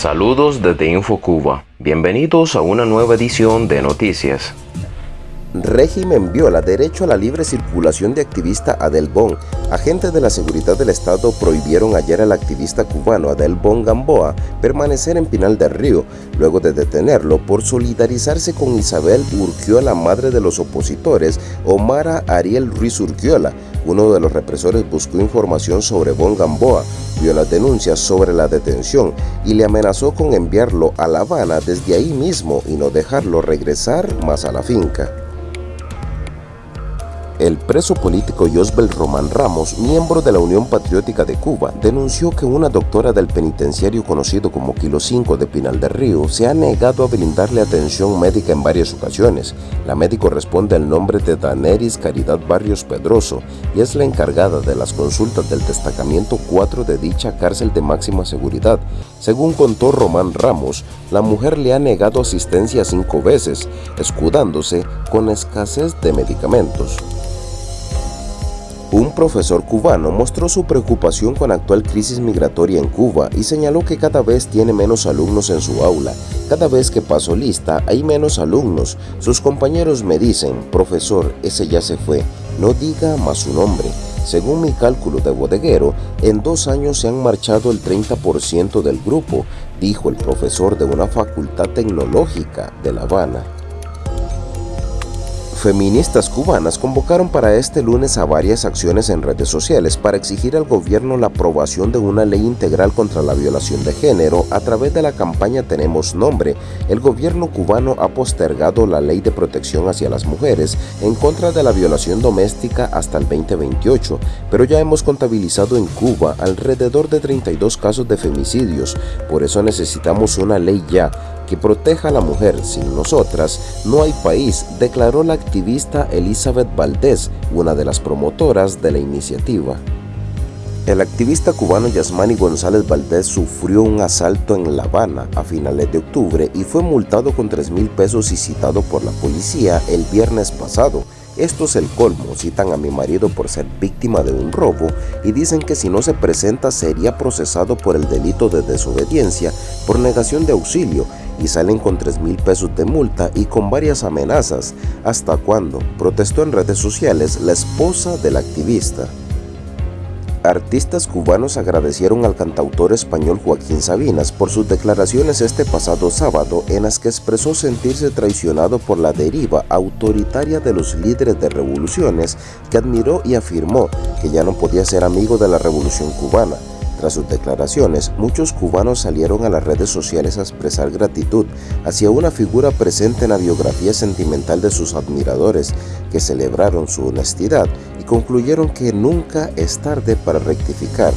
Saludos desde InfoCuba. Bienvenidos a una nueva edición de Noticias. Régimen viola derecho a la libre circulación de activista Adel Bon. Agentes de la seguridad del Estado prohibieron ayer al activista cubano Adel Bon Gamboa permanecer en Pinal del Río, luego de detenerlo por solidarizarse con Isabel Urquiola, madre de los opositores, Omara Ariel Ruiz Urquiola. Uno de los represores buscó información sobre Bon Gamboa, vio las denuncias sobre la detención y le amenazó con enviarlo a La Habana desde ahí mismo y no dejarlo regresar más a la finca. El preso político Josbel Román Ramos, miembro de la Unión Patriótica de Cuba, denunció que una doctora del penitenciario conocido como Kilo 5 de Pinal del Río se ha negado a brindarle atención médica en varias ocasiones. La médico responde al nombre de Daneris Caridad Barrios Pedroso y es la encargada de las consultas del destacamento 4 de dicha cárcel de máxima seguridad. Según contó Román Ramos, la mujer le ha negado asistencia cinco veces, escudándose con escasez de medicamentos. Un profesor cubano mostró su preocupación con la actual crisis migratoria en Cuba y señaló que cada vez tiene menos alumnos en su aula. Cada vez que paso lista hay menos alumnos. Sus compañeros me dicen, profesor, ese ya se fue, no diga más su nombre. Según mi cálculo de bodeguero, en dos años se han marchado el 30% del grupo, dijo el profesor de una facultad tecnológica de La Habana. Feministas cubanas convocaron para este lunes a varias acciones en redes sociales para exigir al gobierno la aprobación de una ley integral contra la violación de género a través de la campaña Tenemos Nombre. El gobierno cubano ha postergado la ley de protección hacia las mujeres en contra de la violación doméstica hasta el 2028, pero ya hemos contabilizado en Cuba alrededor de 32 casos de femicidios, por eso necesitamos una ley ya que proteja a la mujer. Sin nosotras no hay país, declaró la activista Elizabeth Valdés, una de las promotoras de la iniciativa. El activista cubano Yasmani González Valdés sufrió un asalto en La Habana a finales de octubre y fue multado con 3 mil pesos y citado por la policía el viernes pasado. Esto es el colmo, citan a mi marido por ser víctima de un robo y dicen que si no se presenta sería procesado por el delito de desobediencia por negación de auxilio y salen con 3 mil pesos de multa y con varias amenazas. ¿Hasta cuándo? Protestó en redes sociales la esposa del activista. Artistas cubanos agradecieron al cantautor español Joaquín Sabinas por sus declaraciones este pasado sábado en las que expresó sentirse traicionado por la deriva autoritaria de los líderes de revoluciones que admiró y afirmó que ya no podía ser amigo de la revolución cubana. Tras sus declaraciones, muchos cubanos salieron a las redes sociales a expresar gratitud hacia una figura presente en la biografía sentimental de sus admiradores, que celebraron su honestidad y concluyeron que nunca es tarde para rectificar.